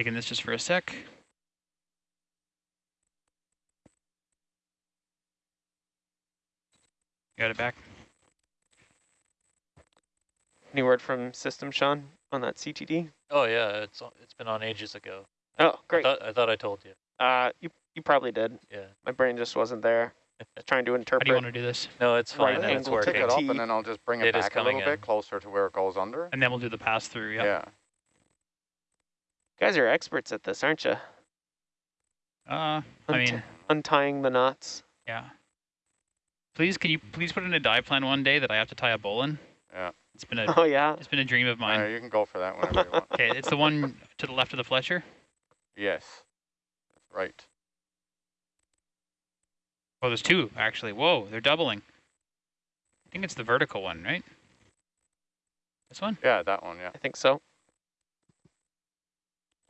Taking this just for a sec. Got it back. Any word from system, Sean, on that CTD? Oh yeah, it's it's been on ages ago. Oh, I great. thought, I thought I told you. Uh, you you probably did. Yeah. My brain just wasn't there. Trying to interpret. How do you interpret. want to do this? No, it's Right fine. and it's angle, Pick working. it up and then I'll just bring it, It is back a little in. bit closer to where it goes under. And then we'll do the pass through. Yep. Yeah. You guys are experts at this, aren't you? Uh, I mean, untying the knots. yeah. Please, can you please put in a die plan one day that I have to tie a bowline? Yeah. It's been a Oh yeah. it's been a dream of mine. right, you can go for that whenever you want. Okay, it's the one to the left of the Fletcher. Yes. Right. Oh, there's two actually. Whoa, they're doubling. I think it's the vertical one, right? This one? Yeah, that one, yeah. I think so.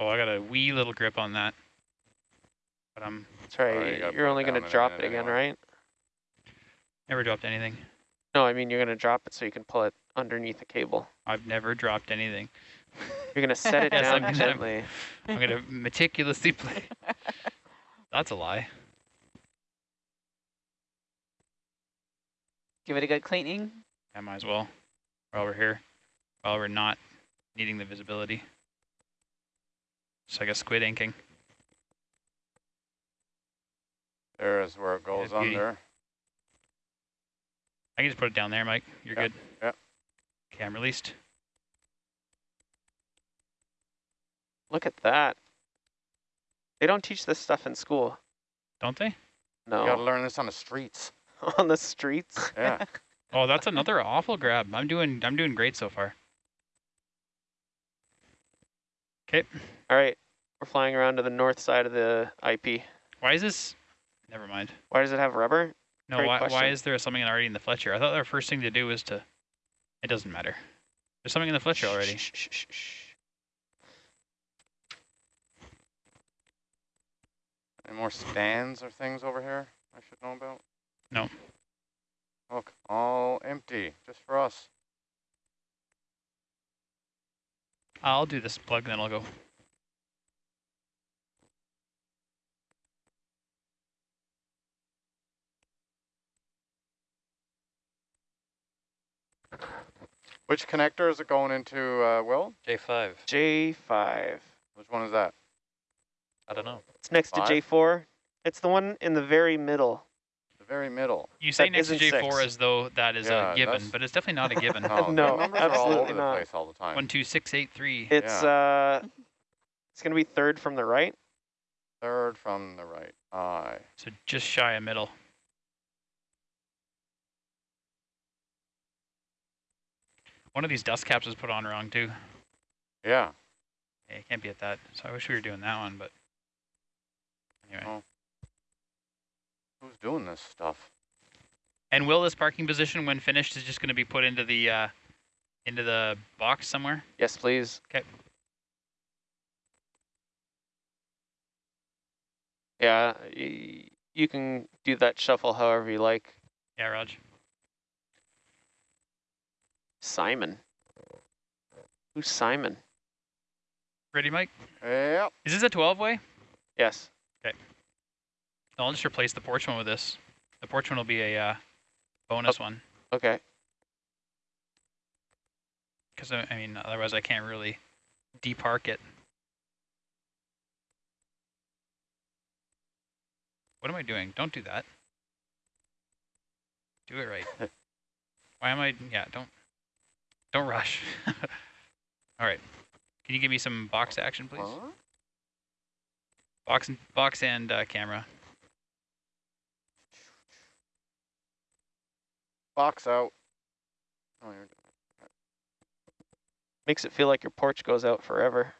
Oh, I got a wee little grip on that. But I'm That's right. Alright, you gotta You're only gonna drop it again, anyway. right? never dropped anything. No, I mean you're gonna drop it so you can pull it underneath the cable. I've never dropped anything. You're gonna set it Yes, down I'm gonna- gently. I'm gonna meticulously play. That's a lie. Give it a good cleaning. I might as well. While we're here, while we're not needing the visibility. It's like a squid inking. There is where it goes beauty. under. I can just put it down there, Mike. You're Yeah, good. yeah. Okay, I'm released. Look at that. They don't teach this stuff in school. Don't they? No. You gotta learn this on the streets. On the streets. Yeah. Oh, that's another awful grab. I'm doing I'm doing great so far. Okay. All right. We're flying around to the north side of the IP. Why is this? Never mind. Why does it have rubber? No, Great why, why is there something already in the Fletcher? I thought our first thing to do was to. It doesn't matter. There's something in the Fletcher already. Shh, shh, shh. Any more stands or things over here I should know about? No. Look, all empty, just for us. I'll do this plug, then I'll go. Which connector is it going into, uh, Will? J5. J5. Which one is that? I don't know. It's next Five? to J4. It's the one in the very middle. The very middle. You say That next to J4 six. as though that is Yeah, a given, but it's definitely not a given. No, No, the numbers are all absolutely over the not. place all the time. One, two, six, eight, three. It's uh, it's gonna be third from the right. Third from the right. Aye. So just shy of middle. One of these dust caps was put on wrong too. Yeah. Yeah, it can't be at that. So I wish we were doing that one, but anyway. Oh. Who's doing this stuff? And will this parking position, when finished, is just going to be put into the uh, into the box somewhere? Yes, please. Okay. Yeah, y- you can do that shuffle however you like. Yeah, Raj. Simon. Who's Simon? Ready, Mike? Yep. Is this a 12 way? Yes. No, I'll just replace the porch one with this. The porch one will be a uh, bonus one. Okay. Because, I mean, otherwise I can't really depark it. What am I doing? Don't do that. Do it right. Why am I? Yeah, don't. Don't rush. All right. Can you give me some box action, please? Box and box and uh, camera. Box out. Oh, you're Makes it feel like your porch goes out forever.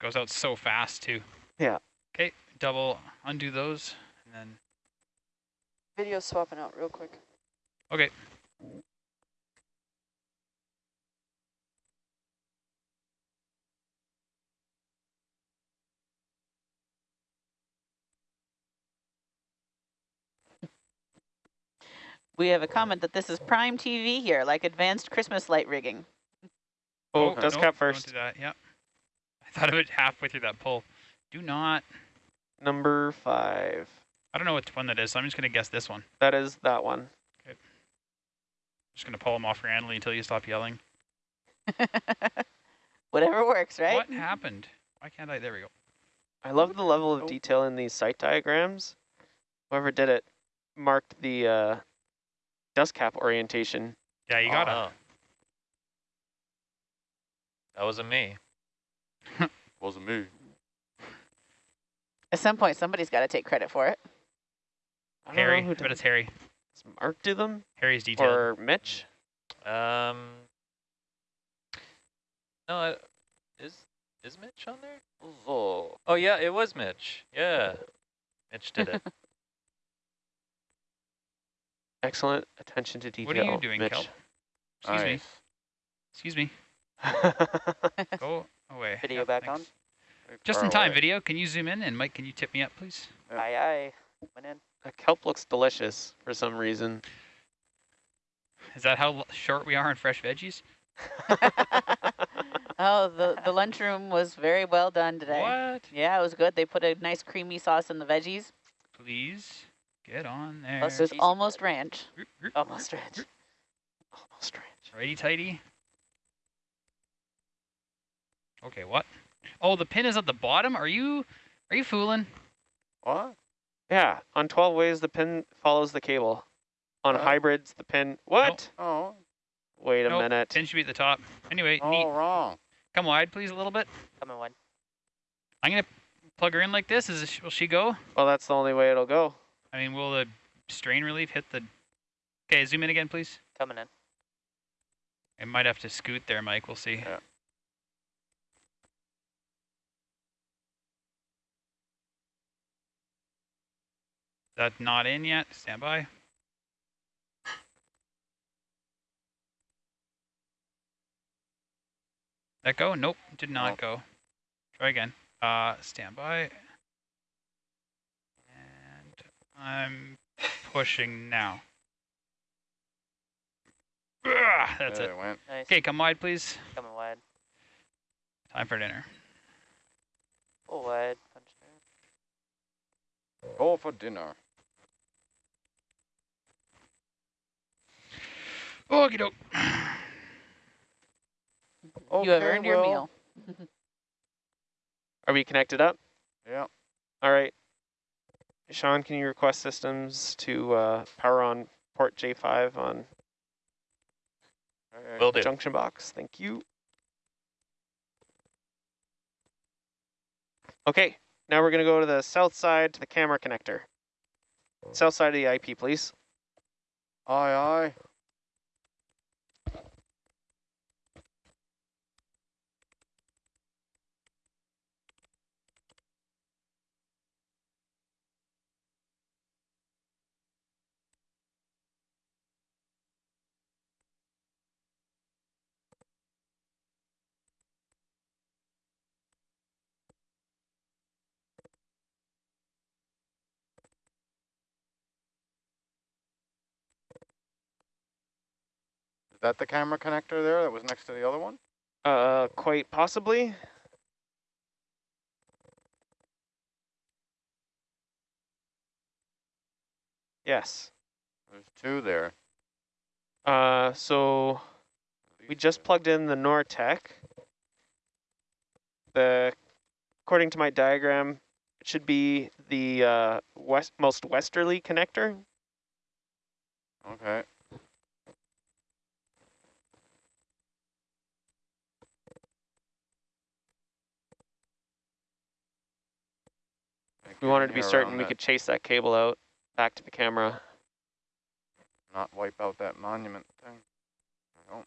Goes out so fast too. Yeah. Okay. Double undo those, and then Video swapping out real quick. okay. We have a comment that this is prime TV here, like advanced Christmas light rigging. Oh, no, dust no, cap Don't first. do that. Yep. I thought of it halfway through that pull. Do not. Number five. I don't know which one that is, so I'm just gonna guess this one. That is that one. Okay. Just gonna pull him off randomly until you stop yelling. Whatever works, right? What happened? Why can't I? There we go. I love the level of Oh. detail in these site diagrams. Whoever did it marked the uh, dust cap orientation. Yeah, you gotta. Oh. That wasn't me. Wasn't me. At some point, somebody's got to take credit for it. I don't Harry. know who I bet did it's Harry. Does Mark do them? Harry's detail. Or Mitch? Um. No, I, is is Mitch on there? Oh, Oh yeah, it was Mitch. Yeah, Mitch did it. Excellent attention to detail. What are you doing, Mitch. Kelp? Excuse me. Excuse me. Go away. Video Yeah, back thanks. Very Just far in time, away. video. Can you zoom in? And Mike, can you tip me up, please? Yeah. Aye, aye. Went in. That kelp looks delicious for some reason. Is that how short we are on fresh veggies? Oh, the, the lunchroom was very well done today. What? Yeah, it was good. They put a nice creamy sauce in the veggies. Please get on there. Plus, it was almost ranch. Root, root. Almost ranch. Almost ranch. Righty tighty. Okay, what? Oh, the pin is at the bottom. Are you are you fooling? What? Yeah, on 12 ways, the pin follows the cable. On Oh. hybrids, the pin... What? Oh, Wait a Nope, minute. Pin should be at the top. Anyway, oh, neat. wrong. Come wide, please, a little bit. Coming one. I'm gonna plug her in like this. Is will she go? Well, that's the only way it'll go. I mean, will the strain relief hit the? Okay, zoom in again, please. Coming in. It might have to scoot there, Mike. We'll see. Yeah. That not in yet. Stand by. That go? Nope, did not Nope. go. Try again. Uh, stand by. And I'm pushing now. That's there it. it went. Nice. Okay, come wide, please. Coming wide. Time for dinner. Full wide. Punch there. Go for dinner. Okie doke. Oh, you have Okay, earned your meal. Are we connected up? Yeah. All right. Sean, can you request systems to uh, power on port J5 on Will the do. junction box? Thank you. Okay, now we're going to go to the south side to the camera connector. South side of the IP, please. Aye, aye. That the camera connector there that was next to the other one? Uh, quite possibly. Yes. There's two there. Uh, so we just plugged in the Nortek. The, according to my diagram, it should be the uh, west most westerly connector. Okay. We wanted to be certain we that- could chase that cable out back to the camera. Not wipe out that monument thing. Oh,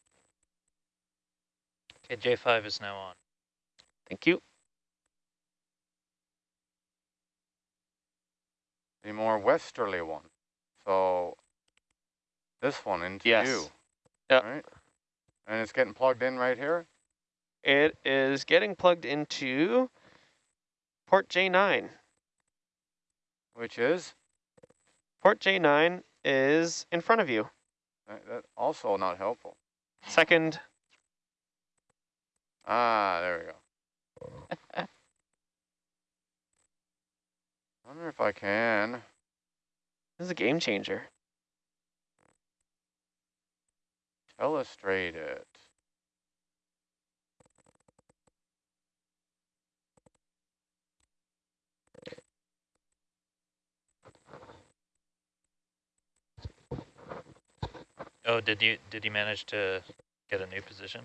Okay, J5 is now on. Thank you. the more westerly one. So this one into Yes. you. Yep. Right? And it's getting plugged in right here? It is getting plugged into port J9. Which is? Port J9 is in front of you. That, that also not helpful. Second, Ah, there we go. I wonder if I can. This is a game changer. Illustrate it. Oh, did you did you manage to get a new position?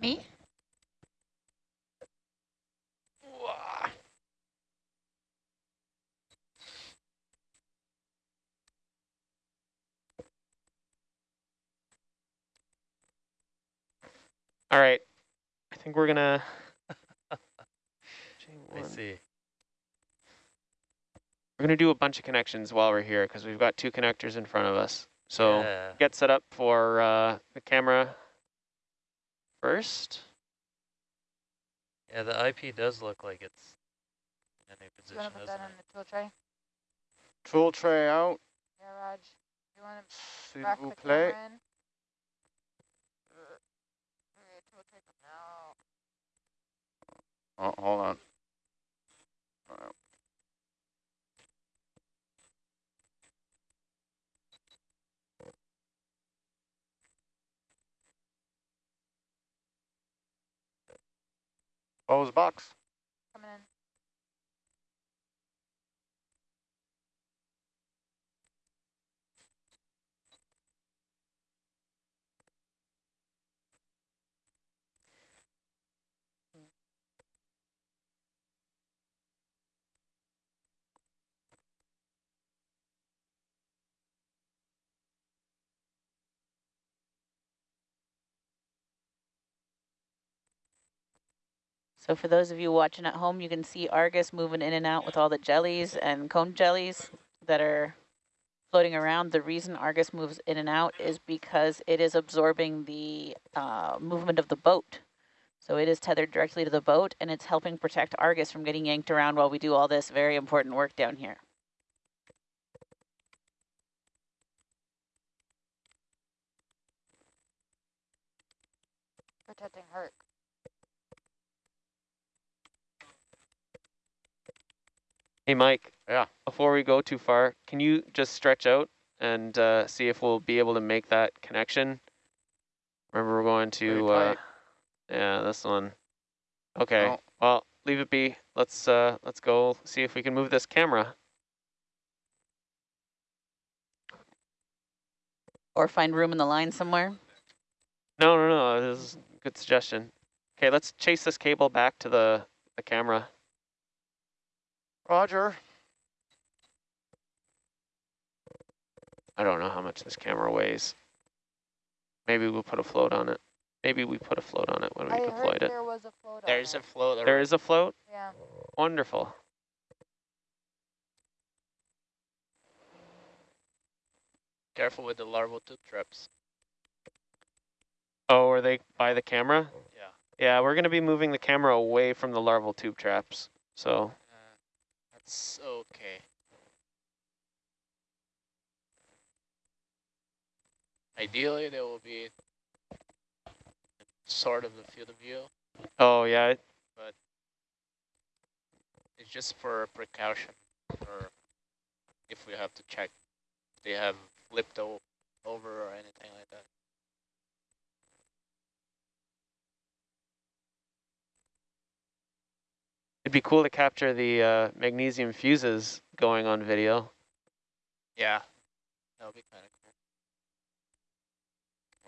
Me? All right. I think we're gonna. I J1. see. We're gonna do a bunch of connections while we're here because we've got two connectors in front of us. So yeah. get set up for uh, the camera first. yeah, the IP does look like it's in a new Do you want position, to put doesn't that on the tool tray? Tool tray out. Yeah, Raj. You want to S'il rack the plaît. camera in? Okay, tool tray out. Oh, hold on. Close box. Coming in. So for those of you watching at home, you can see Argus moving in and out with all the jellies and cone jellies that are floating around. The reason Argus moves in and out is because it is absorbing the uh, movement of the boat. So it is tethered directly to the boat and it's helping protect Argus from getting yanked around while we do all this very important work down here. Protecting Herc. Hey, Mike. Yeah. Before we go too far, can you just stretch out and uh, see if we'll be able to make that connection? Remember, we're going to, uh, yeah, this one. Okay. Oh. Well, leave it be. Let's uh, let's go see if we can move this camera. Or find room in the line somewhere. No, no, no. This is a good suggestion. Okay, let's chase this cable back to the the camera. Roger. I don't know how much this camera weighs. Maybe we'll put a float on it. Maybe we put a float on it when we I deployed heard it. there was a float There's on a it. float. There is a float? Yeah. Wonderful. Careful with the larval tube traps. Oh, are they by the camera? Yeah. Yeah, we're going to be moving the camera away from the larval tube traps. So, that's okay. Ideally, there will be sort of the field of view. oh yeah, But It's just for precaution, or if we have to check if they have flipped o over or anything like that. It'd be cool to capture the uh, magnesium fuses going on video. Yeah, that would be kind of cool.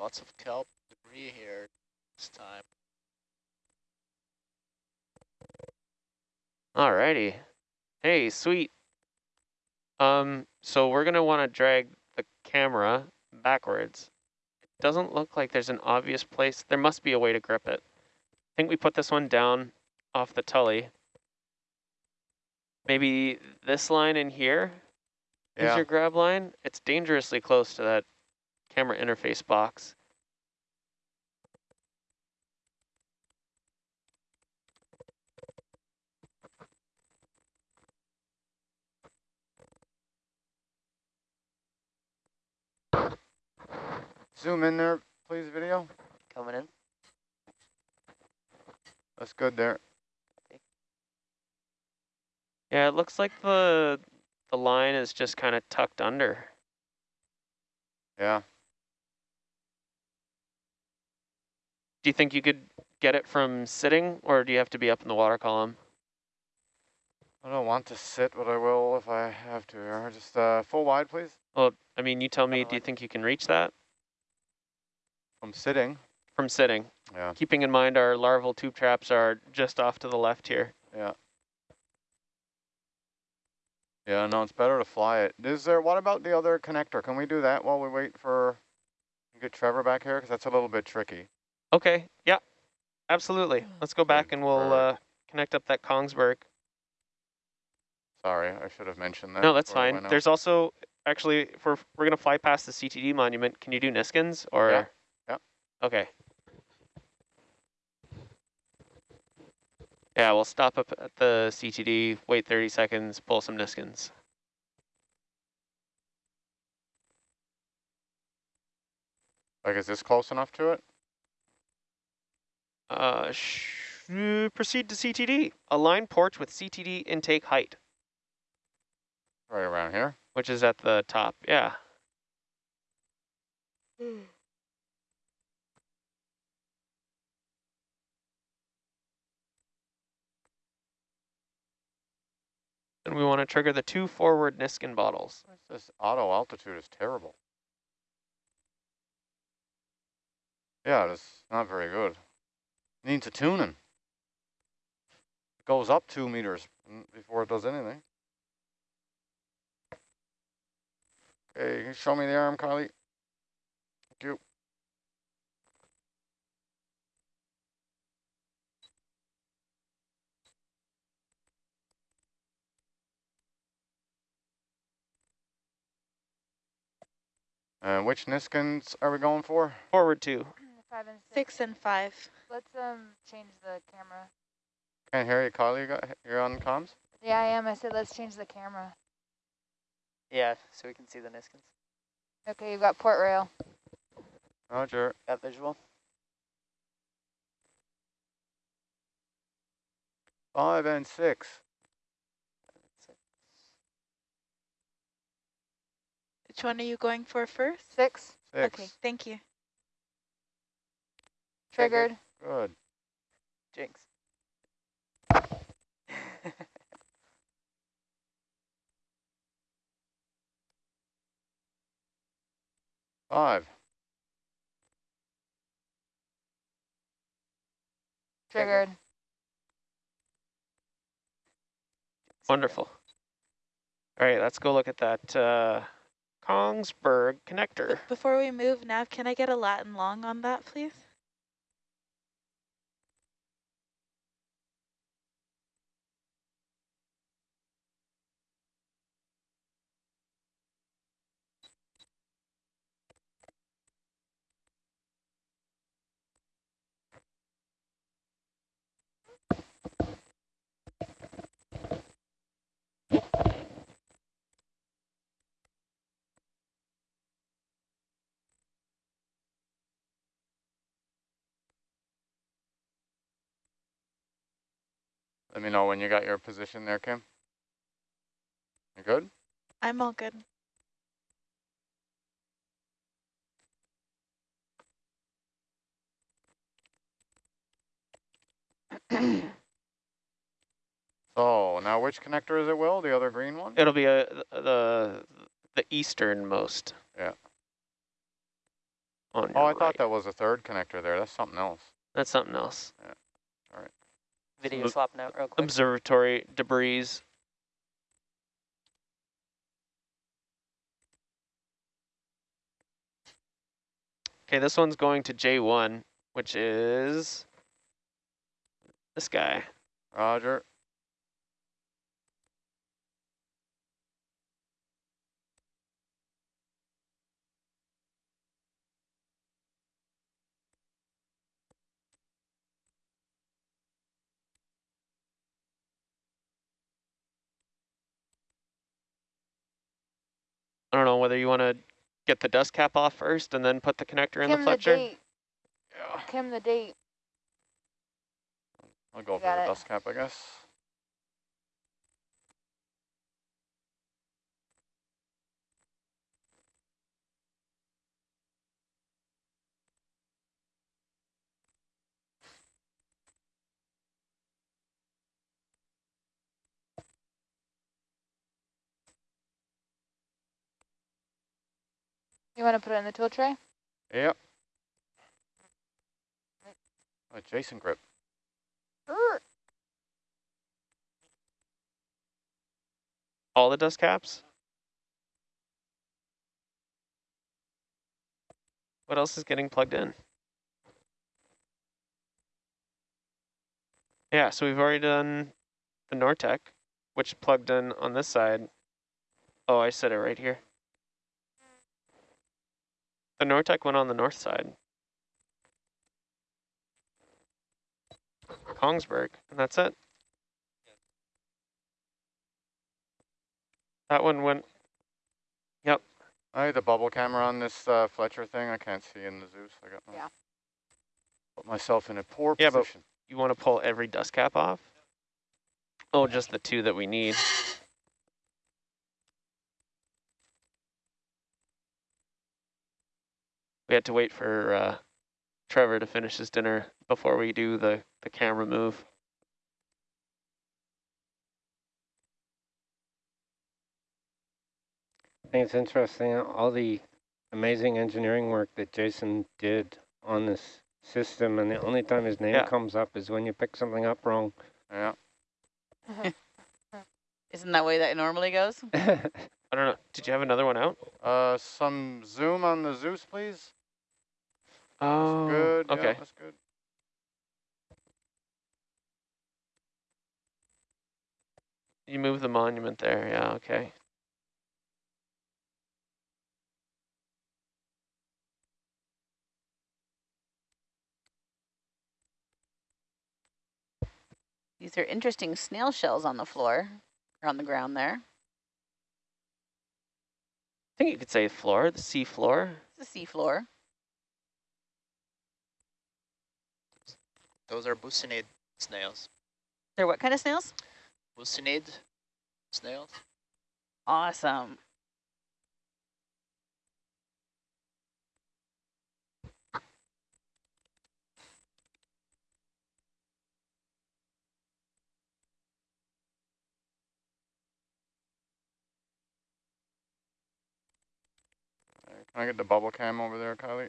Lots of kelp debris here this time. Alrighty. Hey, sweet. Um, so we're going to want to drag the camera backwards. It doesn't look like there's an obvious place. There must be a way to grip it. I think we put this one down off the tully. Maybe this line in here is Yeah. your grab line. It's dangerously close to that camera interface box. Zoom in there, please, video. Coming in. Let's good there. Yeah, it looks like the the line is just kind of tucked under. Yeah. Do you think you could get it from sitting, or do you have to be up in the water column? I don't want to sit, but I will if I have to. Just uh, full wide, please. Well, I mean, you tell me, do you think you can reach that From sitting. from sitting? Yeah. Keeping in mind our larval tube traps are just off to the left here. Yeah. Yeah, no, it's better to fly it. Is there, what about the other connector? Can we do that while we wait for, get Trevor back here? Because that's a little bit tricky. Okay, yeah, absolutely. Let's go back and we'll uh, connect up that Kongsberg. Sorry, I should have mentioned that. No, that's fine. There's also, actually, if we're, we're going to fly past the CTD monument, can you do Niskins or? Yeah, yeah. Okay. Yeah, we'll stop up at the CTD, wait 30 seconds, pull some Niskins. Like, is this close enough to it? Uh, sh proceed to CTD. Align porch with CTD intake height, Right around here? which is at the top. Yeah. And we want to trigger the two forward Niskin bottles. This auto altitude is terrible. Yeah, it's not very good. Needs a tuning. It goes up two meters before it does anything. Okay, show me the arm, Kylie? Thank you. Uh, which Niskins are we going for? Forward two. Five and six. Six and five. Let's um change the camera. Can't hear you, Kylie. You got, you're on comms? Yeah, I am. I said let's change the camera. Yeah, so we can see the Niskins. Okay, you've got port rail. Roger. Got visual? Five and six. Which one are you going for first? Six. Six. Okay, thank you. Triggered. Good. Jinx. Five. Triggered. Wonderful. All right, let's go look at that uh, Kongsberg connector. Before we move, Nav, can I get a Latin long on that, please? Let me know when you got your position there, Kim. You good? I'm all good. So now which connector is it, Will? The other green one? It'll be a, the the easternmost. Yeah. On Oh, your I thought that was a third connector there. That's something else. That's something else. Video Look- swapping out real quick. Observatory debris. Okay, this one's going to J1, which is this guy. Roger. I don't know whether you want to get the dust cap off first and then put the connector in Kim, the the Fletcher. date. Yeah. Kim, the date. I'll go for the it. dust cap, I guess. You want to put it in the tool tray? Yep. A Jason grip. All the dust caps? What else is getting plugged in? Yeah, so we've already done the Nortek, which plugged in on this side. Oh, I said it right here. The Nortek went on the north side. Kongsberg, and that's it. That one went, yep. I had the bubble camera on this uh, Fletcher thing. I can't see in the Zeus. I got no- Yeah. Put myself in a poor Yeah, but- you want to pull every dust cap off? Oh, just the two that we need. We had to wait for uh, Trevor to finish his dinner before we do the, the camera move. I think it's interesting, all the amazing engineering work that Jason did on this system, and the only time his name Yeah. comes up is when you pick something up wrong. Yeah. Isn't that way that it normally goes? I don't know. Did you have another one out? Uh, some zoom on the Zeus, please. Oh, Good. Yeah, Okay. that's good. You move the monument there. Yeah, okay. These are interesting snail shells on the floor, or on the ground there. I think you could say floor, the sea floor. It's the sea floor. Those are buccinid snails. They're what kind of snails? Buccinid snails? Awesome. Can I get the bubble cam over there, Kylie?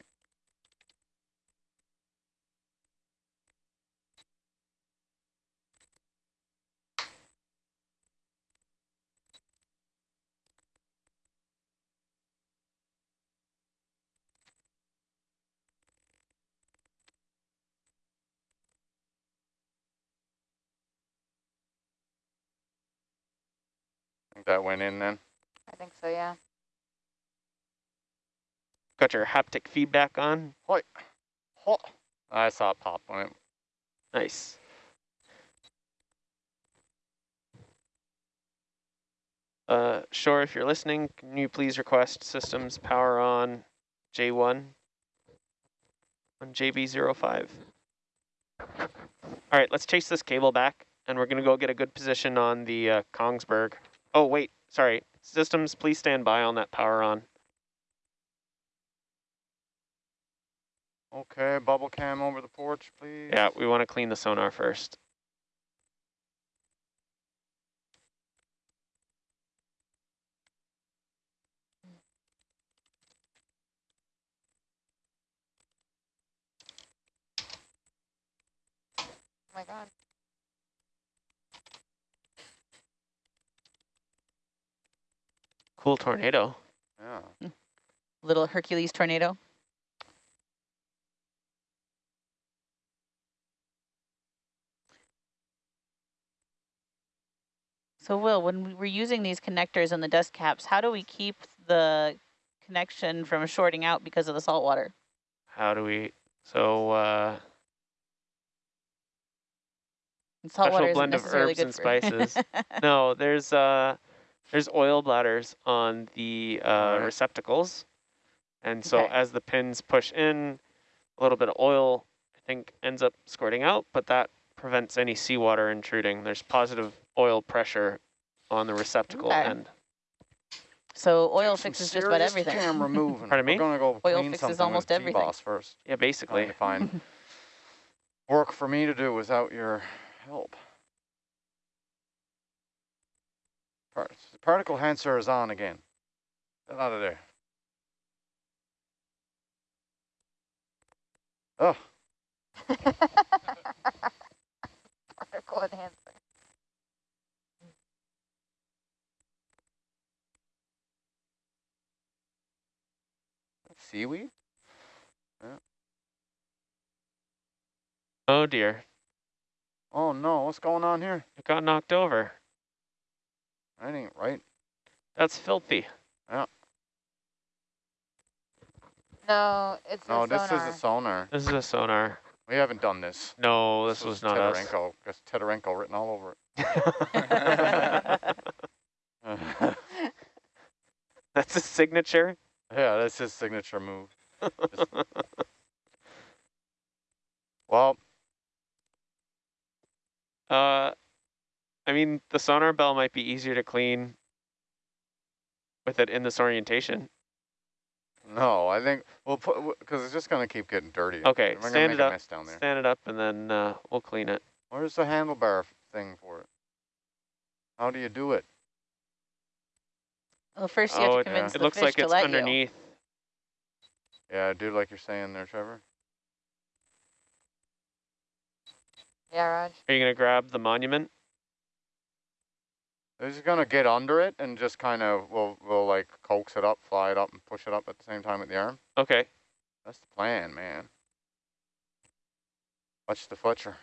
Think that went in then. I think so, yeah. Got your haptic feedback on. Hoi. Ho. I saw it pop on it Nice. Uh, Shore, if you're listening, can you please request systems power on J1 on JB05? All right, let's chase this cable back, and we're going to go get a good position on the uh, Kongsberg. Oh, wait, sorry. Systems, please stand by on that power on. Okay, bubble cam over the porch, please. Yeah, we want to clean the sonar first. Oh my god. Cool tornado. Yeah. Little Hercules tornado. So Will, when we were using these connectors and the dust caps, how do we keep the connection from shorting out because of the salt water? How do we, so, uh, And salt Special isn't blend of herbs and spices. no, there's, uh, there's oil bladders on the, uh, Alright. receptacles. And so Okay. as the pins push in, a little bit of oil, I think, ends up squirting out, but that prevents any seawater intruding. There's positive oil pressure on the receptacle Okay. end. So oil Get some fixes just about everything. Camera moving. Pardon me? We're gonna go Oil clean fixes something almost with everything. T-Boss first. Yeah, basically. Trying to find work for me to do without your help. Part particle enhancer is on again. Get out of there. Oh, Particle enhancer. seaweed? Oh dear, Oh no, what's going on here? it got knocked over. That ain't right. That's filthy. Yeah. No, it's No, a this sonar. is a sonar. This is a sonar. We haven't done this. No, this, was, not us. Teterenko. There's Teterenko written all over it. That's his signature. yeah, that's his signature move. Well, Uh, I mean, the sonar bell might be easier to clean with it in this orientation. no, I think we'll put because it's just gonna keep getting dirty. Okay, We're stand make it a up. mess down there. Stand it up, and then uh, we'll clean it. Where's the handlebar thing for it? How do you do it? Well, first you have oh, to it, convince it the looks fish like to it's let you. underneath. Yeah, do like you're saying there, Trevor. Yeah, Raj. Are you gonna grab the monument? They're just gonna get under it and just kind of we'll we'll like coax it up, fly it up, and push it up at the same time with the arm. Okay. That's the plan, man. Watch the Fletcher.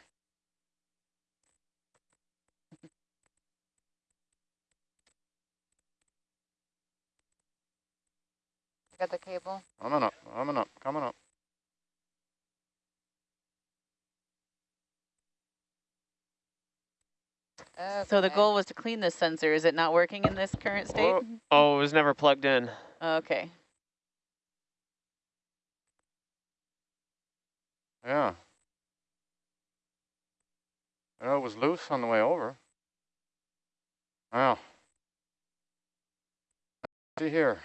Got the cable. Coming up, coming up, coming up. So the goal was to clean this sensor. Is it not working in this current state? Whoa. Oh, it was never plugged in. Okay. Yeah. Yeah, it was loose on the way over. Wow. See here.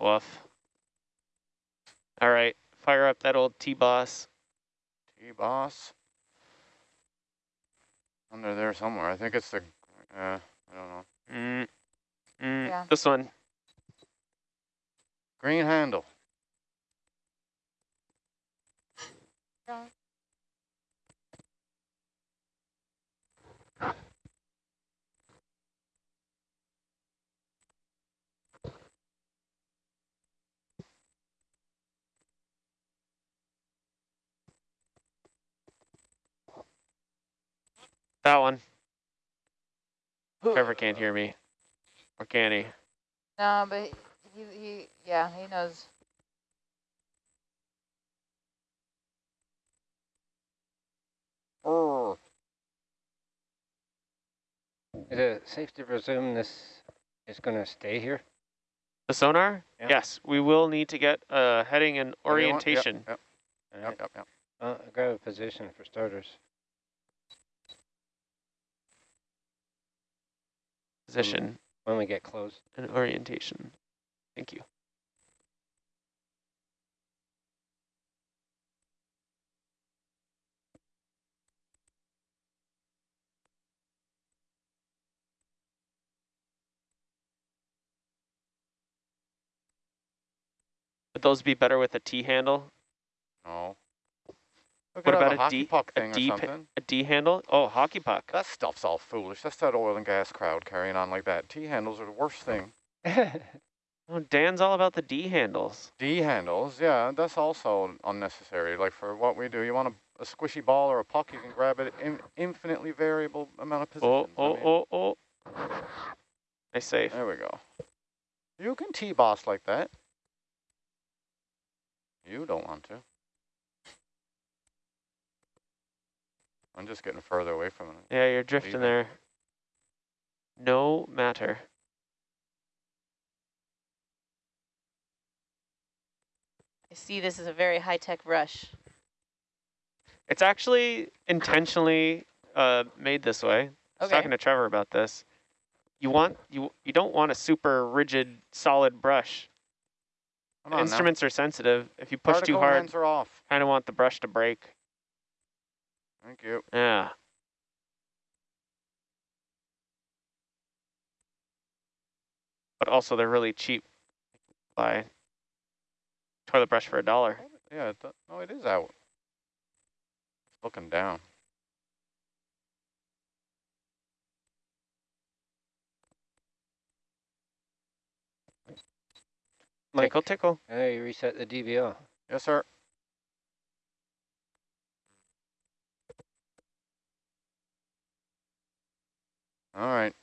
Woof. All right, fire up that old T-boss. T-boss. Under there somewhere. I think it's the, uh, I don't know. Mm. Mm. Yeah. This one. Green handle. Yeah. That one. Trevor can't hear me. Or can he? No, but he, he, yeah, he knows. Brr. Is it safe to presume this is going to stay here? The sonar? Yeah. Yes, we will need to get uh, heading and What do you? Yep, orientation. Yep, yep, yep, yep. Uh, grab a position for starters. Position mm-hmm. When we get close. and orientation. Thank you. Would those be better with a T handle? No. We What about a a hockey D- puck a thing or something. A D handle? Oh, hockey puck. That stuff's all foolish. That's that oil and gas crowd carrying on like that. T handles are the worst thing. Oh, Dan's all about the D handles. D handles, yeah, that's also unnecessary. Like for what we do, you want a, a squishy ball or a puck, you can grab it in infinitely variable amount of Oh, positions. I oh, mean, oh, oh. Nice save. There we go. You can T-boss like that. You don't want to. I'm just getting further away from it. Yeah, you're drifting there. No matter. I see this is a very high-tech rush. It's actually intentionally uh, made this way. I was Okay. talking to Trevor about this. You want you you don't want a super rigid, solid brush. Come on now. Instruments are sensitive. If you push too hard, are off. kind of want the brush to break. Thank you. Yeah. But also they're really cheap. Buy toilet brush for a dollar. Yeah, it, no, it is out. It's looking down. Mike, Tickle, tickle. hey, reset the DVL. Yes, sir. All right.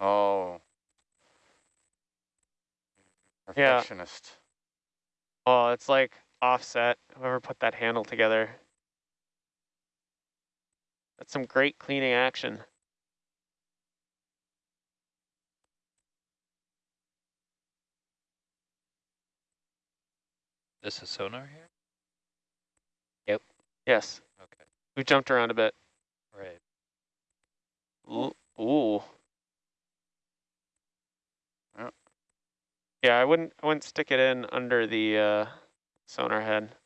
Oh. Yeah. Perfectionist. Oh, it's like offset. Whoever put that handle together. That's some great cleaning action. This is sonar here? Yep. Yes. Okay. We jumped around a bit. Right. Ooh. Yeah, I wouldn't I wouldn't stick it in under the uh, sonar head.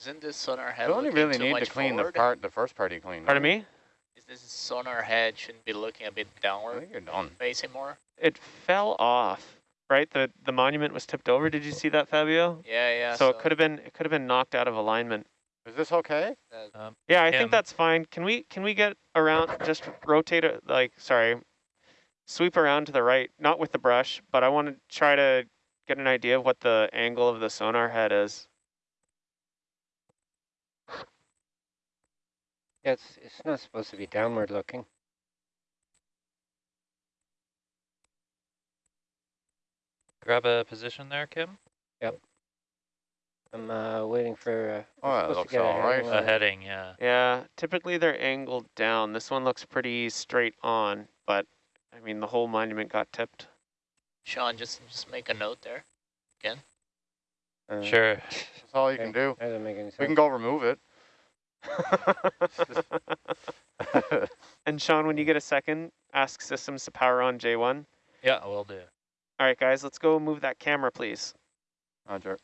Isn't this sonar head You only looking really too need to clean the part, the first part you cleaned. Pardon don't me? Is this sonar head shouldn't be looking a bit downward? I downward, think you're done. facing more? It fell off, right? The the monument was tipped over. Did you see that, Fabio? Yeah, yeah. so, it could have been it could have been knocked out of alignment. Is this okay? Um, Yeah, I Kim. think that's fine. Can we can we get around just rotate it like sorry. Sweep around to the right, not with the brush, but I want to try to get an idea of what the angle of the sonar head is. Yeah, it's, it's not supposed to be downward looking. grab a position there, Kim? Yep. I'm uh, waiting for. Uh, Oh, that supposed to looks get a all right. handle A heading, yeah. Yeah, typically they're angled down. This one looks pretty straight on, but I mean the whole monument got tipped. Sean, just just make a note there. Uh, Sure. That's all you can do. That doesn't make any sense. We can go remove it. And Sean, when you get a second, ask systems to power on J1. Yeah, I will do. All right, guys, let's go move that camera, please. Roger. It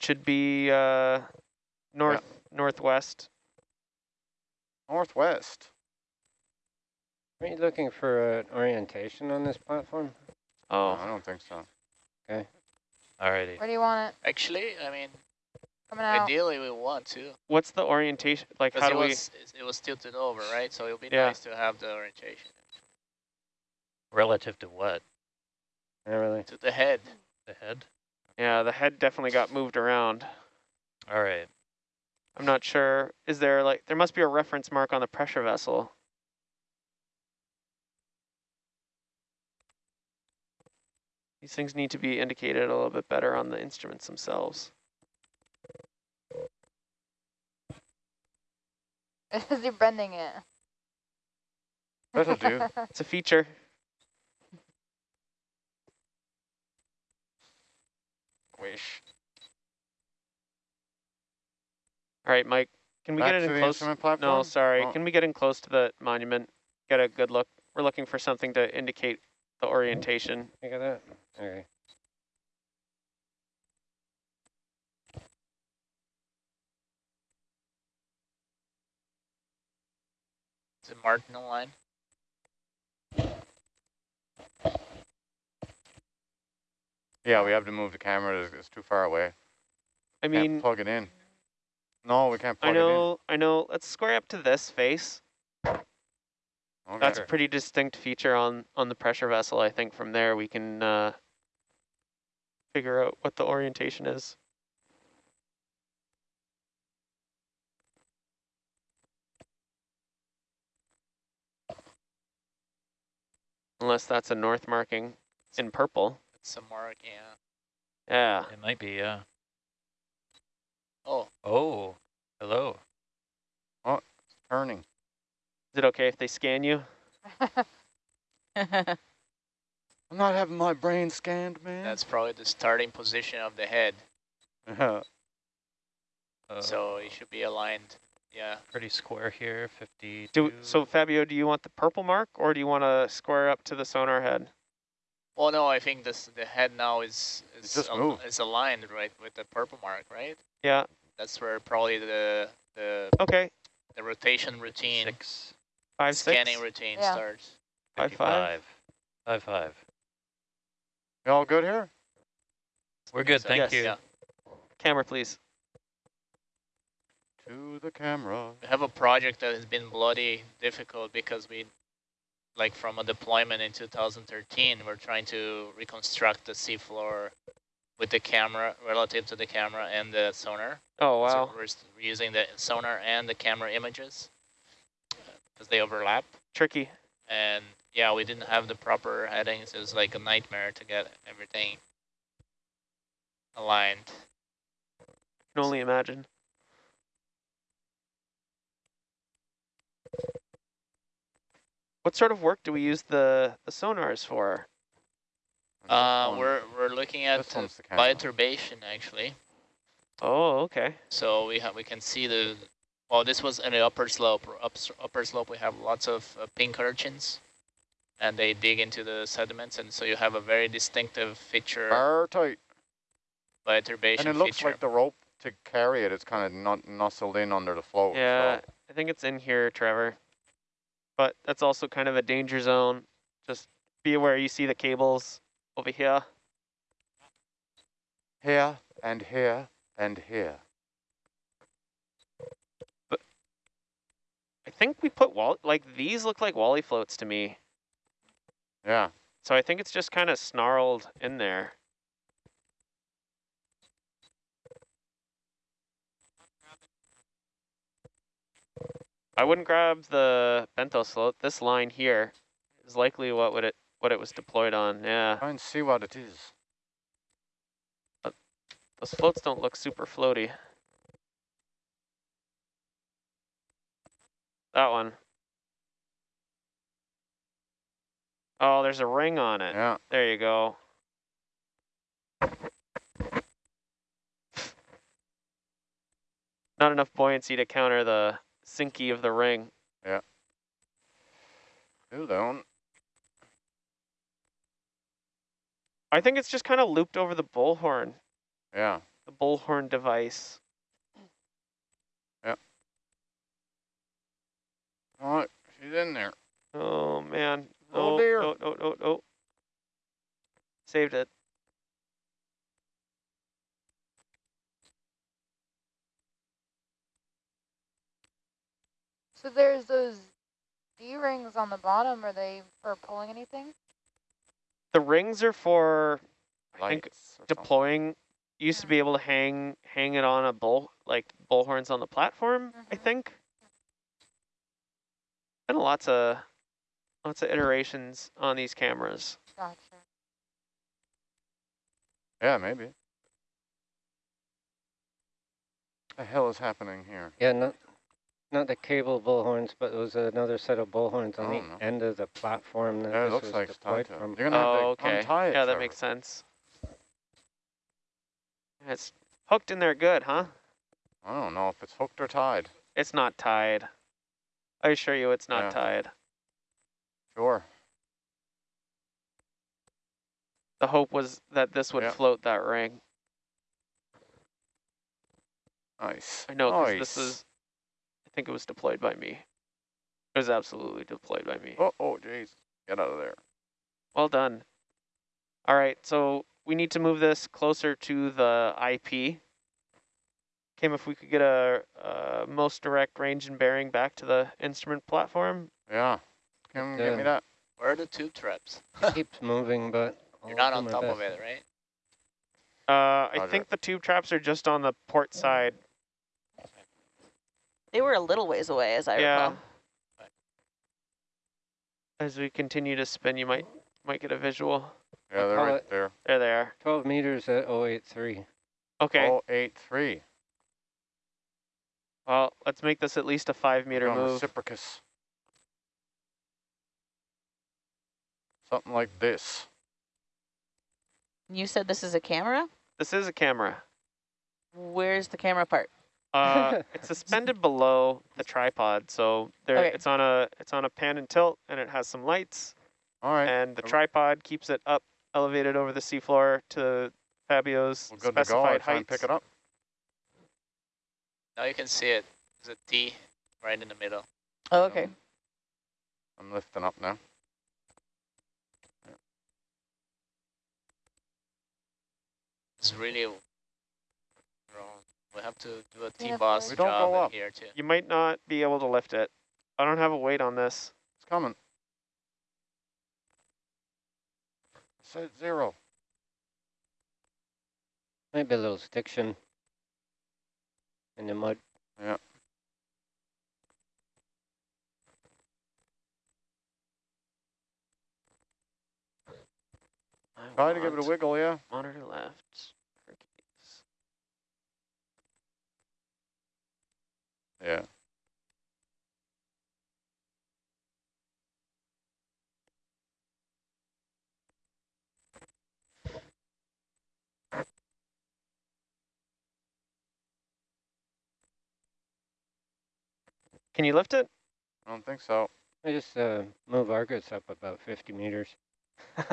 should be uh, north northwest. Northwest. Are you looking for an orientation on this platform? No, Oh, I don't think so. Okay. Alrighty. Where do you want it? Actually, I mean, Coming out. ideally we want to, what's the orientation? Like, how because it do we? was it was tilted over, right? So it would be Yeah. nice to have the orientation Relative to what? Not really. to the head. The head? Yeah, the head definitely got moved around. Alright. I'm not sure. Is there like there must be a reference mark on the pressure vessel? These things need to be indicated a little bit better on the instruments themselves. Is he bending it? That'll do. It's a feature. Wish. All right, Mike, can we Back get it in close? No, sorry. Oh. Can we get in close to the monument? Get a good look. We're looking for something to indicate the orientation. Look at that. Okay. Is it marked in the line? Yeah, we have to move the camera. It's, it's too far away. I Can't mean, plug it in. No, we can't plug I plug know, I know. Let's square up to this face. Okay. That's a pretty distinct feature on, on the pressure vessel. I think from there we can uh, figure out what the orientation is. Unless that's a north marking in purple. It's a mark, yeah. Yeah. It might be, yeah. Oh, Oh, hello. Oh, it's turning. Is it okay if they scan you? I'm not having my brain scanned, man. that's probably the starting position of the head. Yeah. Uh, So it should be aligned. Yeah. pretty square here, 52. Do so, Fabio. Do you want the purple mark, or do you want to square up to the sonar head? Well, no, I think this the head now is is, just al- moved. is aligned right with the purple mark, right? Yeah. That's where probably the the Okay. the rotation routine, Six, Five scanning six. routine Yeah. starts. Five, five. 55. Five, five. You all good here? We're good, thank Yes. you. Yeah. Camera, please. To the camera. We have a project that has been bloody difficult because we, like from a deployment in 2013, we're trying to reconstruct the seafloor with the camera relative to the camera and the sonar. Oh So wow. we're s- we're using the sonar and the camera images uh, because they overlap. Tricky. And yeah, we didn't have the proper headings. It was like a nightmare to get everything aligned. I Can only imagine. What sort of work do we use the, the sonars for? Uh, we're we're looking at this one's the bioturbation actually. Oh, okay. So we have we can see the well. This was in the upper slope. Up, upper slope, we have lots of uh, pink urchins, and they dig into the sediments, and so you have a very distinctive feature, Bar tight. bioturbation And it looks feature. like the rope to carry it it is kind of not nuzzled in under the float. so- Yeah, I think it's in here, Trevor. But that's also kind of a danger zone. Just be aware you see the cables over here. Here and here and here. But I think we put wall like these look like Wally floats to me. Yeah. So I think it's just kind of snarled in there. I wouldn't grab the bento float. This line here is likely what would it what it was deployed on. Yeah, Try and see what it is. Uh, but those floats don't look super floaty. That one. Oh, there's a ring on it. Yeah. There you go. Not enough buoyancy to counter the sinky of the ring. Still down. I think it's just kind of looped over the bullhorn, Yeah. the bullhorn device. Yeah. All right. She's in there. Oh man. Oh, No, dear. Oh, oh, no, no. Saved it. So there's those D-rings on the bottom. Are they for pulling anything? The rings are for I think Lights or something. deploying. You used to be able to hang hang it on a bull like bullhorns on the platform. I Mhm. think. Been lots of lots of iterations on these cameras. Gotcha. Yeah, maybe. The hell is happening here? Yeah, not not the cable bullhorns, but it was another set of bullhorns on I the don't know. end of the platform that Yeah, it looks was like it's deployed tied to it. from. You're gonna have Oh, to okay. untie it. Yeah, that Trevor. makes sense. It's hooked in there good, huh? I don't know if it's hooked or tied. It's not tied. I assure you it's not Yeah. tied. Sure. The hope was that this would Yeah. float that ring. Nice. I know, because nice. this is, I think it was deployed by me. It was absolutely deployed by me. Oh, oh, jeez. Get out of there. Well done. All right, so we need to move this closer to the IP. Kim, if we could get a, uh most direct range and bearing back to the instrument platform. Yeah. Kim, get me that. Where are the tube traps? It keeps moving, but You're not on my top of it, right? Uh, I Roger. think the tube traps are just on the port side. They were a little ways away, as I yeah. recall. As we continue to spin, you might might get a visual. Yeah, they're right it- there. There they are. 12 meters at 083. Okay, Oh, eight, three. well, let's make this at least a five meter on move. Reciprocus. Something like this. You said this is a camera? This is a camera. Where's the camera part? Uh, it's suspended below the tripod, so there Okay. it's on a it's on a pan and tilt, and it has some lights, All right. and the tripod keeps it up, elevated over the seafloor to Fabio's We're good to. I'll specified try and heights. pick it up. Now you can see it. There's a T right in the middle. Oh, okay. I'm lifting up now. It's really wrong. We have to do a Yeah, T-boss We don't job go up. here too. You might not be able to lift it. I don't have a weight on this. It's coming. Said zero. Might be a little stiction in the mud. I Try to give it a wiggle, yeah. Monitor left. Hercules. Yeah. Can you lift it? I don't think so. I just uh, move Argus up about 50 meters. I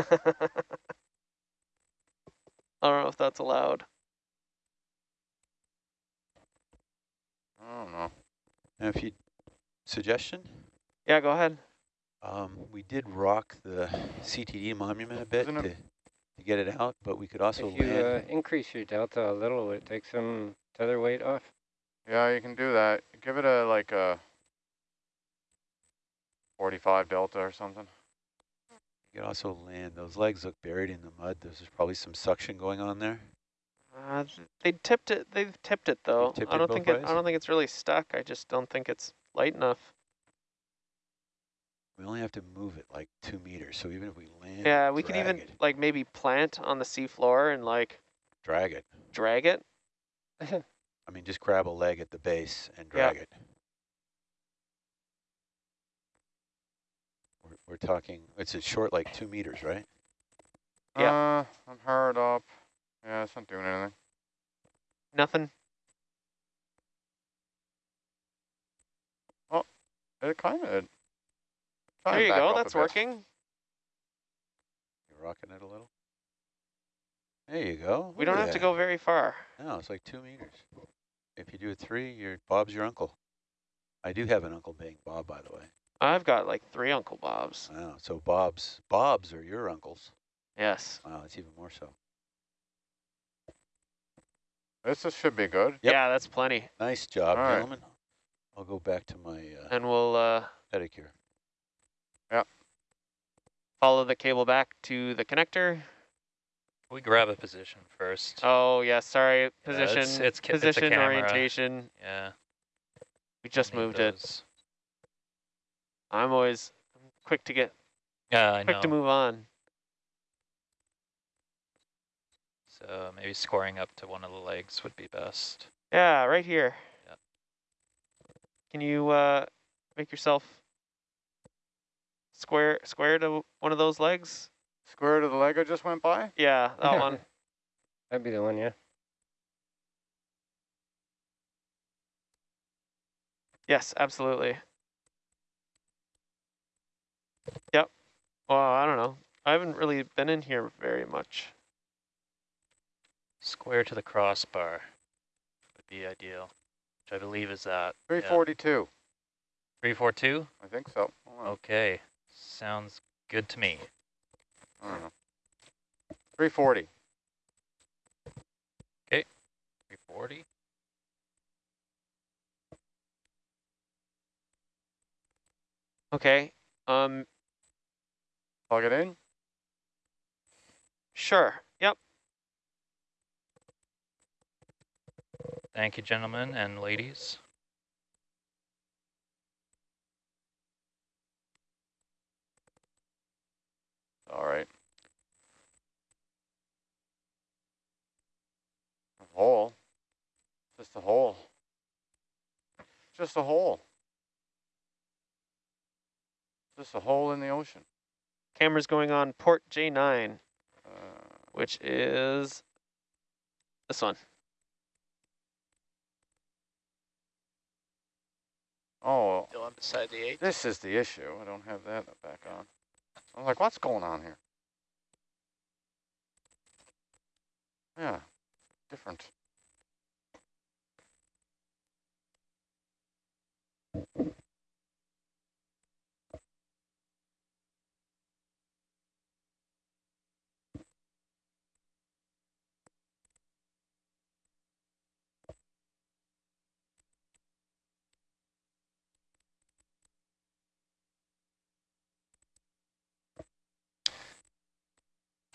don't know if that's allowed. I don't know. And if you, suggestion, Yeah, go ahead. um, we did rock the CTD monument a bit to, to get it out, but we could also If you uh, increase your delta a little, it takes some tether weight off. Yeah, you can do that. Give it a like a 45 delta or something. You can also land. Those legs look buried in the mud. There's probably some suction going on there. Uh, th- they tipped it. They've tipped it though. tipped I don't both think it. I don't think it's really stuck. I just don't think it's light enough. We only have to move it like two meters. So even if we land, Yeah, we could drag even it, like maybe plant on the seafloor and like drag it. drag it. I mean, just grab a leg at the base and Yeah. drag it. We're, we're talking, it's a short like two meters, right? Yeah. Uh, I'm hard up. Yeah, it's not doing anything. Nothing. Oh, It kind of. There you go. That's working. You're rocking it a little. There you go. We don't at have to go very far. No, it's like two meters. If you do a three, your Bob's your uncle. I do have an uncle named Bob, by the way. I've got like three Uncle Bobs. Wow, so Bob's Bob's are your uncles. Yes. Wow, it's even more so. This is, should be good. Yep. Yeah, that's plenty. Nice job, All right. gentlemen. I'll go back to my uh, And we'll uh, pedicure. Yep. follow the cable back to the connector. We grab a position first. Oh yeah, sorry. Yeah, Position, it's- it's ca- it's a position camera. orientation. Yeah. We just need moved it. Those. I'm always quick to get Yeah, I quick know. to move on. So maybe scoring up to one of the legs would be best. Yeah, right here. Yep. Can you uh, make yourself square square to one of those legs? Square to the leg I just went by. Yeah, that one. That'd be the one, yeah. Yes, absolutely. Yep. Well, I don't know. I haven't really been in here very much. Square to the crossbar would be ideal, which I believe is that. 342. 342? I think so. Okay. Sounds good to me. I don't know. 340. Okay. 340? Okay. Um plug it in? Sure, yep. Thank you, gentlemen and ladies. All right. A hole. Just a hole. Just a hole. Just a hole in the ocean. Camera's going on port J9, Uh, which is this one. oh, The one beside the eight. this is the issue. I don't have that back on. I'm like, what's going on here? Yeah, different.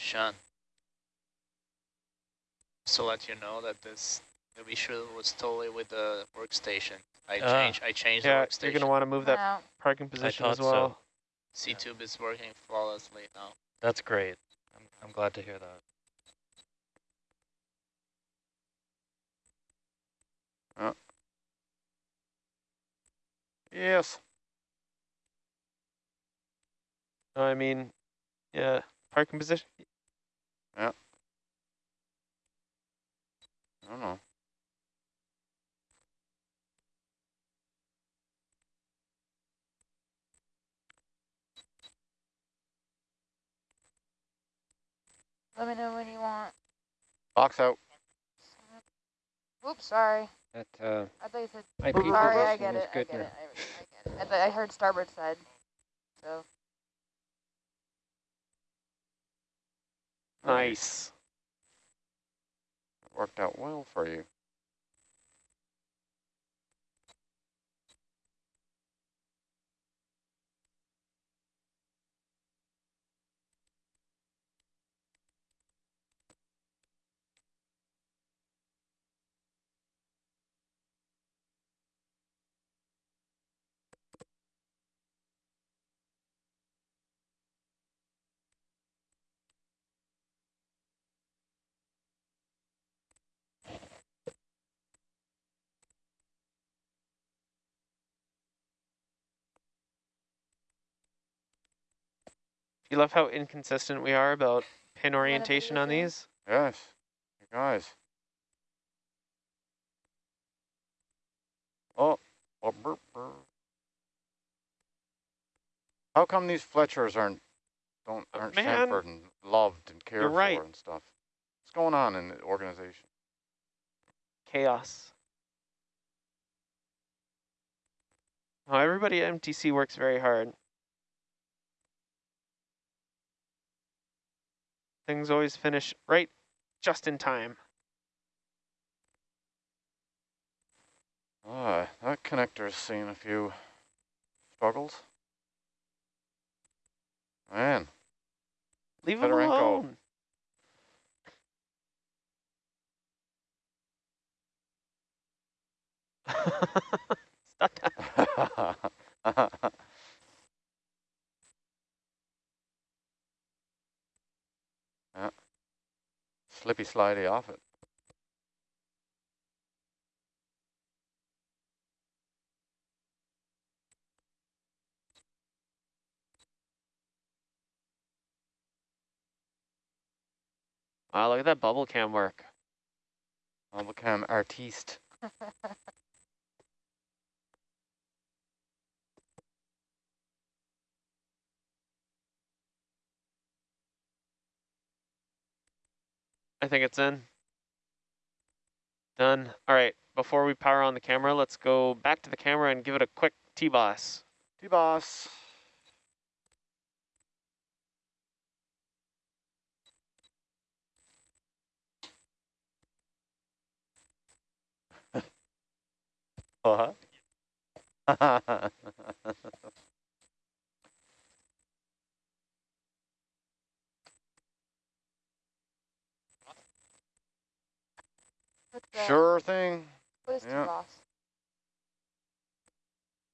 Sean. So let you know that this the issue was totally with the workstation. I Ah. changed I changed Yeah, the workstation. you're gonna want to move that No. parking position as thought so. well. SeaTube is working flawlessly now. That's great. I'm, I'm glad to hear that. Yes. I mean, yeah, parking position. I don't know. Let me know when you want. Box out. Oops, sorry. That uh, I thought you said. IP Sorry, I get it. I get it. I, I get it. I, thought I heard starboard side. So Nice. Worked out well for you. You love how inconsistent we are about pin orientation on these. Yes. You guys. Oh. oh burp, burp. How come these Fletchers aren't don't Uh, aren't man, Sanford and loved and cared right. for and stuff? What's going on in the organization? Chaos. Oh, everybody at MTC works very hard. Things always finish right just in time. Ah, that connector's seen a few struggles. Man, Leave them Fedorenko. alone. Stop that. yeah. Slippy slidey off it. Wow, look at that bubble cam work. I'll become artiste. I think it's in. Done. All right, before we power on the camera, let's go back to the camera and give it a quick T-boss. T-boss. what? The sure thing. Put his yep.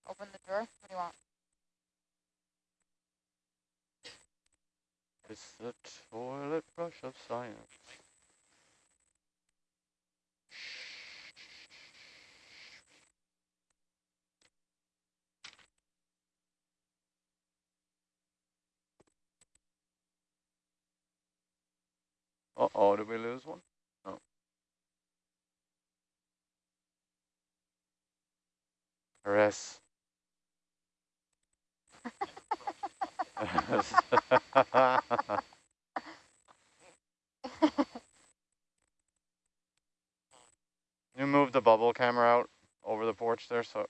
Open the drawer. What do you want? It's the toilet brush of science. Uh-oh, did we lose one? Chris. you move the bubble camera out over the porch there, so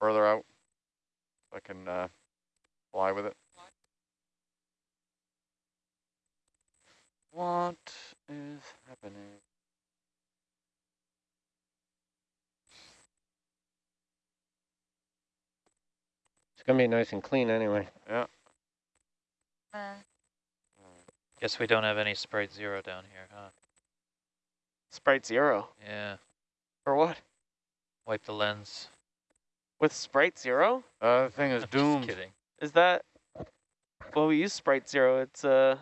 further out, so I can uh, fly with it. What is happening? It's gonna be nice and clean anyway. Yeah. Uh, Guess we don't have any Sprite Zero down here, huh? Sprite Zero. Yeah. For what? Wipe the lens. With Sprite Zero? Uh, the thing is I'm doomed. Just kidding. Is that? Well, we use Sprite Zero. It's uh.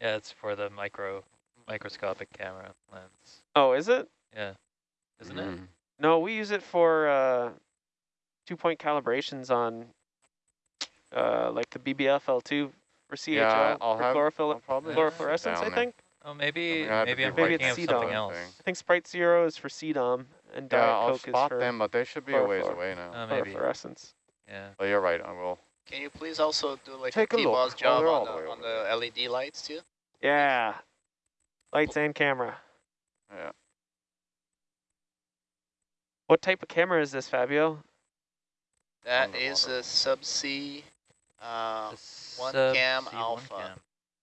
Yeah, it's for the micro microscopic camera lens. Oh, is it? Yeah. Isn't it? Mm. No, we use it for uh, two-point calibrations on uh, like the BBFL2 for CHL Yeah, I'll for have- chlorophyll I'll probably have fluorescence. I think. Oh, maybe gonna have to maybe I'm Maybe thinking it's of something else. I think Sprite Zero is for CDOM and Yeah, Diet I'll Coke is spot for them, but they should be a ways away now. Uh, maybe. fluorescence. Yeah. But you're right, I will. Can you please also do like Take a a look. T-boss Oh, job they're on, the, the on the LED lights too? Yeah. Lights and camera. Yeah. What type of camera is this, Fabio? That is Underwater. a subsea uh, one cam C1 alpha. cam.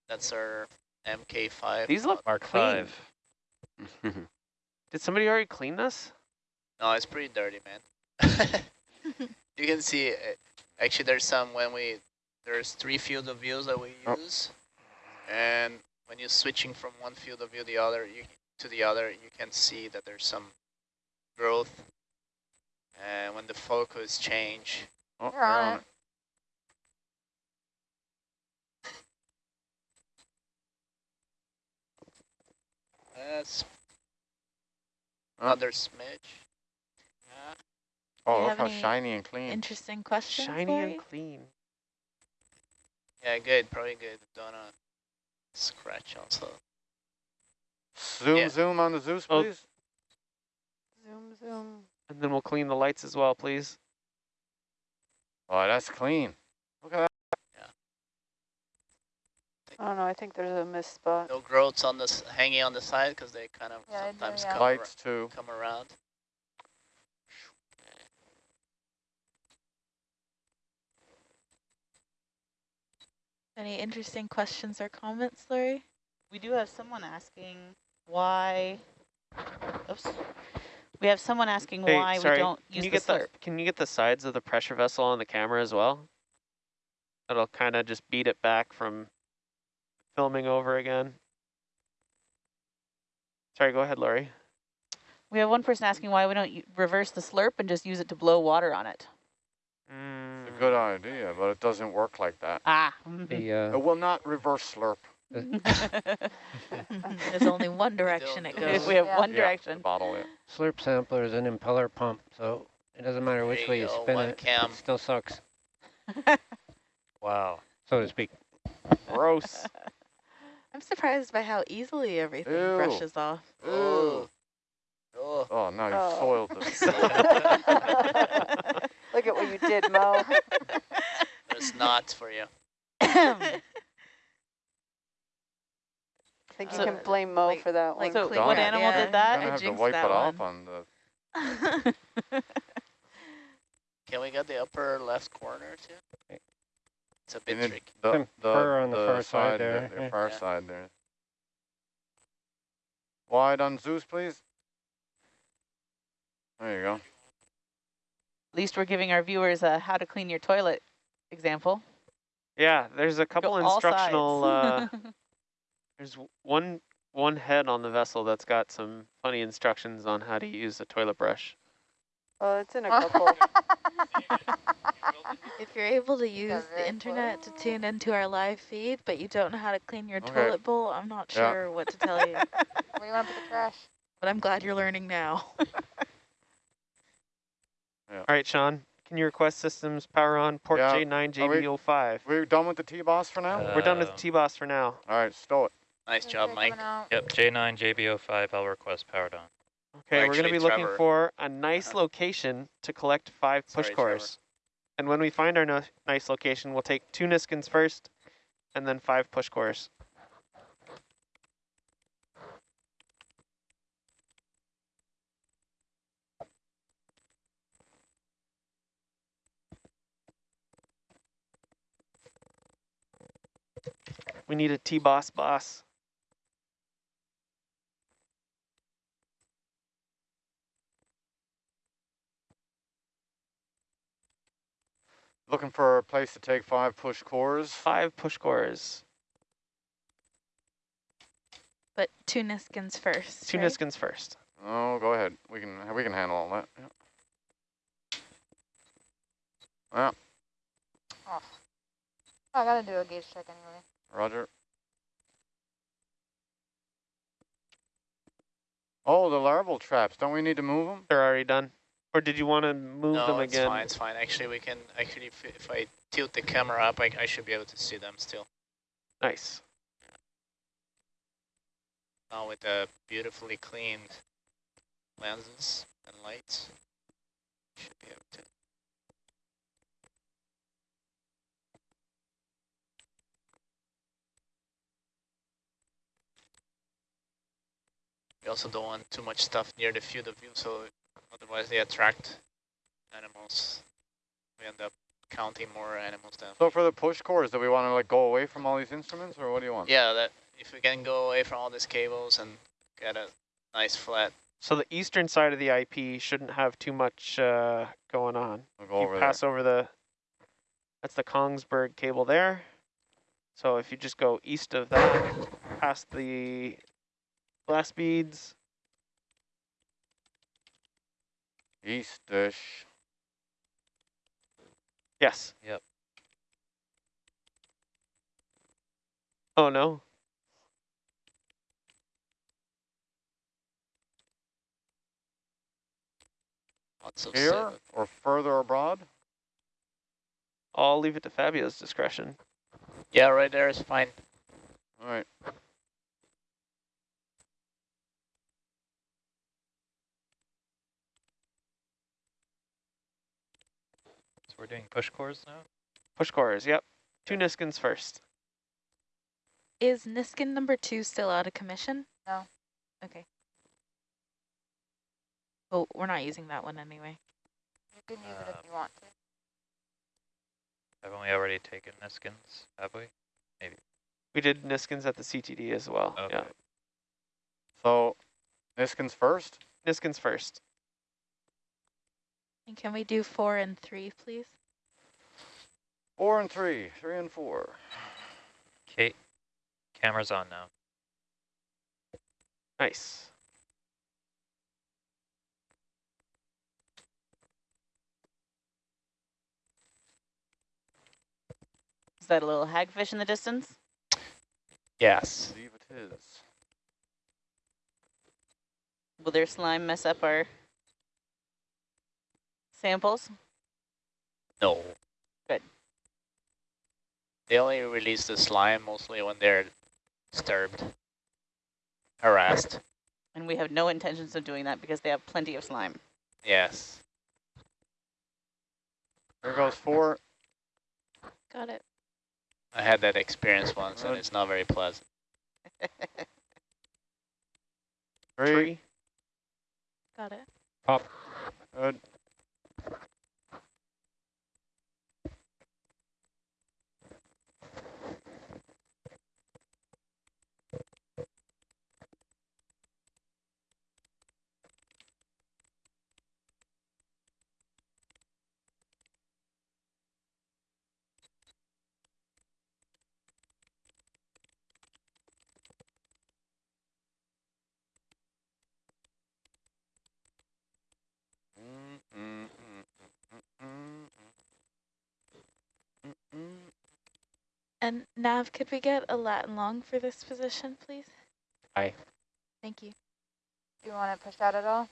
That's our MK5. These look Mark clean. Five. Did somebody already clean this? No, it's pretty dirty, man. you can see, uh, actually there's some when we, there's three field of views that we Oh. use. And when you're switching from one field of view the other, you, to the other, you can see that there's some growth. And when the focus change, Oh, You're on it. that's Oh. another smidge. Yeah. Oh, look how shiny and clean. Interesting question. Shiny and clean. Yeah, good, probably good. Don't uh, scratch also. Zoom, Yeah. zoom on the Zeus, Oh. please. zoom, zoom. And then we'll clean the lights as well, please. Oh, that's clean. Look at that. I don't know. I think there's a missed spot. No growths on this hanging on the side because they kind of Yeah, I do, sometimes yeah. come, ar- Lights too. come around. Any interesting questions or comments, Lori? We do have someone asking why. Oops. We have someone asking Hey, why sorry, we don't can use you the get slurp. the can you get the sides of the pressure vessel on the camera as well? It'll kind of just beat it back from filming over again. Sorry, go ahead, Lori. We have one person asking why we don't reverse the slurp and just use it to blow water on it. Mm. It's a good idea, but it doesn't work like that. Ah. The uh, It will not reverse slurp. There's only one direction it goes. We have Yeah. one direction. the bottle, yeah. slurp sampler is an impeller pump, so it doesn't matter which There way you you go, spin it, cam. it still sucks, Wow. so to speak. Gross. I'm surprised by how easily everything Ew. brushes off. Oh. Oh. Oh, now you Oh. soiled this. Look at what you did, Mo. There's not for you. I think you So, can blame Mo like- for that like one. so clean what it. animal Yeah. did that? I'm gonna have to wipe that it off on the. Can we get the upper left corner too? It's a bit need tricky. The, the, fur on the the far side there, The, the yeah. far Yeah. side there. Wide on Zeus, please. There you go. At least we're giving our viewers a how to clean your toilet example. Yeah, there's a couple Go instructional. uh, there's one one head on the vessel that's got some funny instructions on how to use a toilet brush. Oh, it's in a couple. if you're able to use the internet to close. tune into our live feed, but you don't know how to clean your Okay. toilet bowl, I'm not Yeah. sure what to tell you. Where do you want to put the trash? But I'm glad you're learning now. All right, Sean, can you request systems power on port Yeah, J9 are we- JB05? We're done with the T-boss for now? Uh, We're done with the T-Boss for now. All right, stow it. Nice Is job, Mike. Yep, J9, JBO5, I'll request powered on. Okay, we're going to actually, be looking for a nice Uh-huh. location to collect five push Sorry, Trevor. And when we find our no nice location, we'll take two Niskins first and then five push cores. We need a T-boss boss. Looking for a place to take five push cores. Five push cores. But two Niskins first. Two right? Niskins first. Oh, go ahead. We can we can handle all that. Yeah. Oh. Yeah, Oh, I gotta do a gauge check anyway. Roger. Oh, the larval traps. Don't we need to move them? They're already done. Or did you want to move no, them it's again? fine. It's fine. Actually, we can actually if, if I tilt the camera up, I, I should be able to see them still. Nice. Now with the beautifully cleaned lenses and lights, should be able to. We also don't want too much stuff near the field of view, so otherwise they attract animals. We end up counting more animals than. So for the push cores, do we want to like go away from all these instruments, or what do you want? Yeah, that if we can go away from all these cables and get a nice flat. So the eastern side of the IP shouldn't have too much uh, going on. We'll go you over pass over the, that's the Kongsberg cable there. So if you just go east of that, past the glass beads, there. Eastish. yes. Yep. Oh no, Lots of Here seven. or further abroad? I'll leave it to Fabio's discretion. Yeah, right there is fine. All right. We're doing push cores now? Push cores, yep. Two Niskins first. Is Niskin number two still out of commission? No. Okay. Oh, we're not using that one anyway. You can use it Uh, if you want to. Haven't we already taken Niskins, have we? Maybe. We did Niskins at the CTD as well. Okay. Yeah. So, Niskins first. Niskins first. And can we do four and three, please? Four and three. Three and four. Okay, camera's on now. Nice. Is that a little hagfish in the distance? Yes. I believe it is. Will their slime mess up our samples? No. Good. They only release the slime mostly when they're disturbed, harassed. And we have no intentions of doing that because they have plenty of slime. Yes. There goes four. Got it. I had that experience once, and it's not very pleasant. Three. Three. Got it. Pop. Good. Mm, mm, mm, mm, mm, mm, mm, mm. And Nav, could we get a Latin long for this position, please? Aye. Thank you. Do you want to push out at all?